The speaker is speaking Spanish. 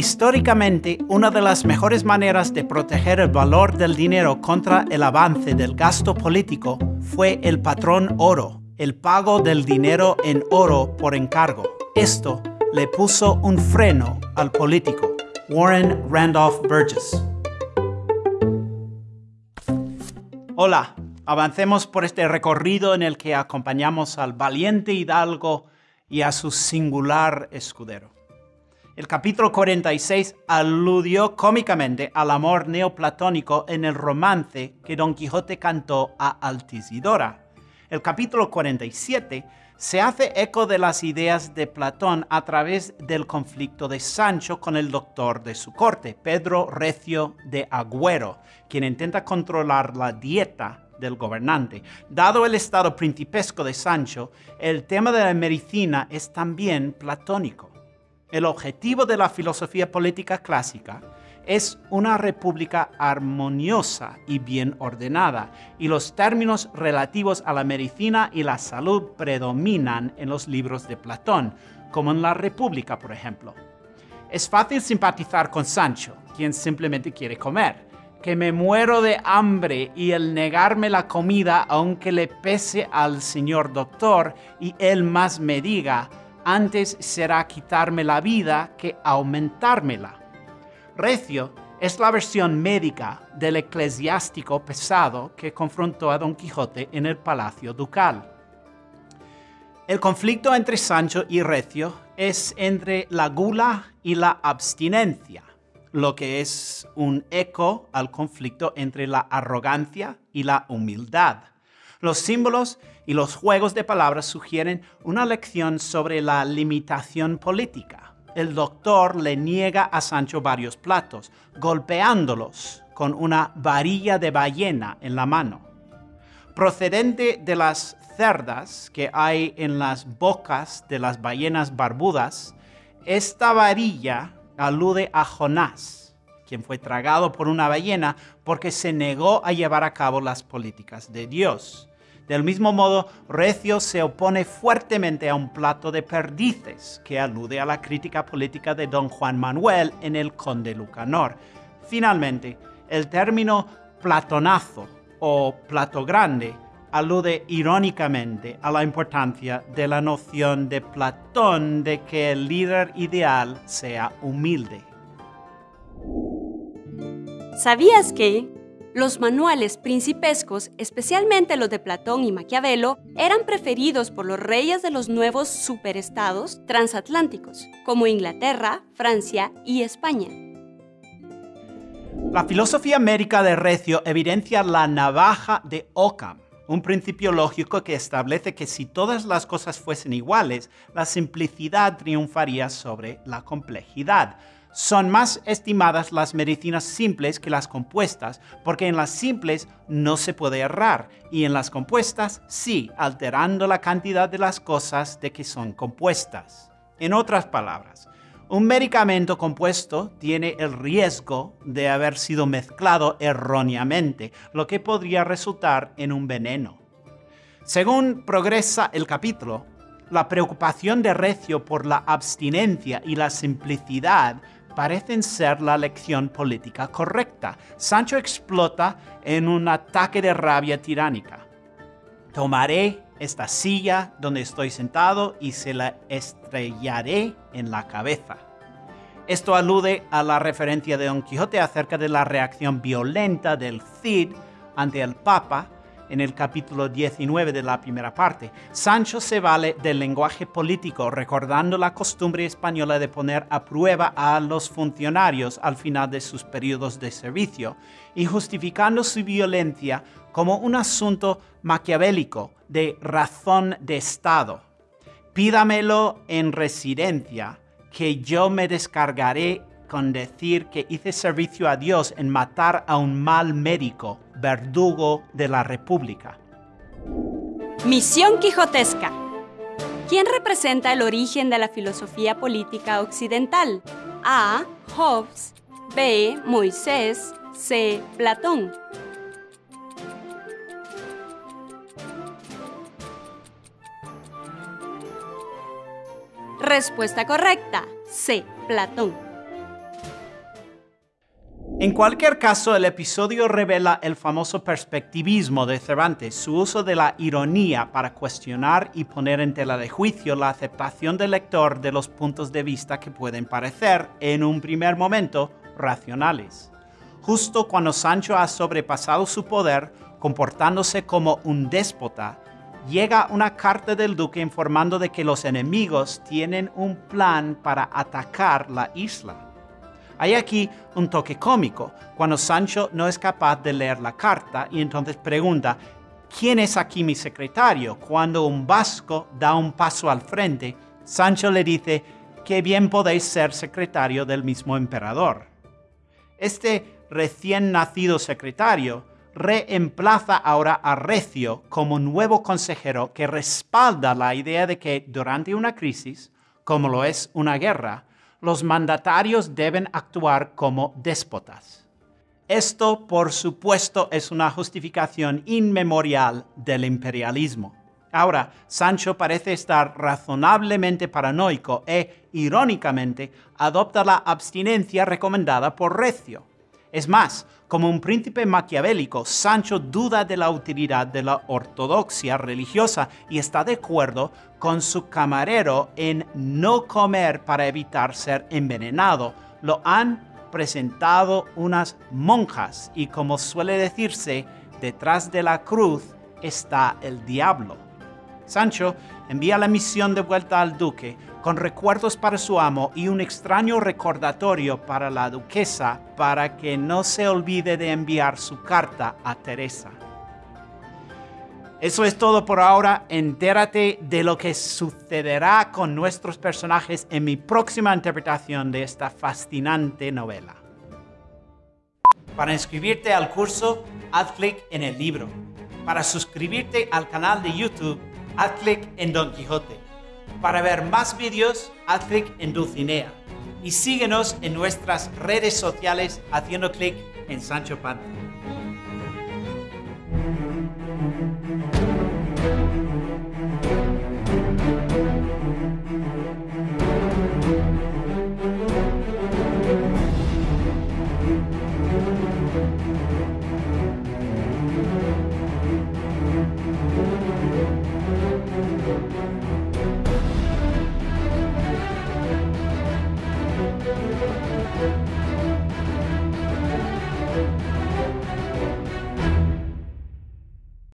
Históricamente, una de las mejores maneras de proteger el valor del dinero contra el avance del gasto político fue el patrón oro, el pago del dinero en oro por encargo. Esto le puso un freno al político, Warren Randolph Burgess. Hola, avancemos por este recorrido en el que acompañamos al valiente hidalgo y a su singular escudero. El capítulo 46 aludió cómicamente al amor neoplatónico en el romance que Don Quijote cantó a Altisidora. El capítulo 47 se hace eco de las ideas de Platón a través del conflicto de Sancho con el doctor de su corte, Pedro Recio de Agüero, quien intenta controlar la dieta del gobernante. Dado el estado principesco de Sancho, el tema de la medicina es también platónico. El objetivo de la filosofía política clásica es una república armoniosa y bien ordenada, y los términos relativos a la medicina y la salud predominan en los libros de Platón, como en la República, por ejemplo. Es fácil simpatizar con Sancho, quien simplemente quiere comer, que me muero de hambre y el negarme la comida aunque le pese al señor doctor y él más me diga, antes será quitarme la vida que aumentármela. Recio es la versión médica del eclesiástico pesado que confrontó a Don Quijote en el palacio ducal. El conflicto entre Sancho y Recio es entre la gula y la abstinencia, lo que es un eco al conflicto entre la arrogancia y la humildad. Los símbolos y los juegos de palabras sugieren una lección sobre la limitación política. El doctor le niega a Sancho varios platos, golpeándolos con una varilla de ballena en la mano. Procedente de las cerdas que hay en las bocas de las ballenas barbudas, esta varilla alude a Jonás, quien fue tragado por una ballena porque se negó a llevar a cabo las políticas de Dios. Del mismo modo, Recio se opone fuertemente a un plato de perdices, que alude a la crítica política de don Juan Manuel en el Conde Lucanor. Finalmente, el término platonazo o plato grande alude irónicamente a la importancia de la noción de Platón de que el líder ideal sea humilde. ¿Sabías que los manuales principescos, especialmente los de Platón y Maquiavelo, eran preferidos por los reyes de los nuevos superestados transatlánticos, como Inglaterra, Francia y España. La filosofía médica de Recio evidencia la navaja de Occam, un principio lógico que establece que si todas las cosas fuesen iguales, la simplicidad triunfaría sobre la complejidad son más estimadas las medicinas simples que las compuestas, porque en las simples no se puede errar y en las compuestas sí, alterando la cantidad de las cosas de que son compuestas. En otras palabras, un medicamento compuesto tiene el riesgo de haber sido mezclado erróneamente, lo que podría resultar en un veneno. Según progresa el capítulo, la preocupación de Recio por la abstinencia y la simplicidad parecen ser la lección política correcta. Sancho explota en un ataque de rabia tiránica. Tomaré esta silla donde estoy sentado y se la estrellaré en la cabeza. Esto alude a la referencia de Don Quijote acerca de la reacción violenta del Cid ante el Papa en el capítulo 19 de la primera parte. Sancho se vale del lenguaje político, recordando la costumbre española de poner a prueba a los funcionarios al final de sus periodos de servicio y justificando su violencia como un asunto maquiavélico de razón de Estado. Pídamelo en residencia, que yo me descargaré con decir que hice servicio a Dios en matar a un mal médico, verdugo de la República. Misión Quijotesca. ¿Quién representa el origen de la filosofía política occidental? A. Hobbes. B. Moisés. C. Platón. Respuesta correcta. C. Platón. En cualquier caso, el episodio revela el famoso perspectivismo de Cervantes, su uso de la ironía para cuestionar y poner en tela de juicio la aceptación del lector de los puntos de vista que pueden parecer, en un primer momento, racionales. Justo cuando Sancho ha sobrepasado su poder, comportándose como un déspota, llega una carta del duque informando de que los enemigos tienen un plan para atacar la isla. Hay aquí un toque cómico, cuando Sancho no es capaz de leer la carta y entonces pregunta, ¿quién es aquí mi secretario? Cuando un vasco da un paso al frente, Sancho le dice, que bien podéis ser secretario del mismo emperador. Este recién nacido secretario reemplaza ahora a Recio como nuevo consejero que respalda la idea de que durante una crisis, como lo es una guerra, los mandatarios deben actuar como déspotas. Esto, por supuesto, es una justificación inmemorial del imperialismo. Ahora, Sancho parece estar razonablemente paranoico e, irónicamente, adopta la abstinencia recomendada por Recio. Es más, como un príncipe maquiavélico, Sancho duda de la utilidad de la ortodoxia religiosa y está de acuerdo con su camarero en no comer para evitar ser envenenado. Lo han presentado unas monjas y como suele decirse, detrás de la cruz está el diablo. Sancho envía la misión de vuelta al duque con recuerdos para su amo y un extraño recordatorio para la duquesa para que no se olvide de enviar su carta a Teresa. Eso es todo por ahora. Entérate de lo que sucederá con nuestros personajes en mi próxima interpretación de esta fascinante novela. Para inscribirte al curso, haz clic en el libro. Para suscribirte al canal de YouTube, haz clic en Don Quijote. Para ver más vídeos, haz clic en Dulcinea. Y síguenos en nuestras redes sociales haciendo clic en Sancho Panza.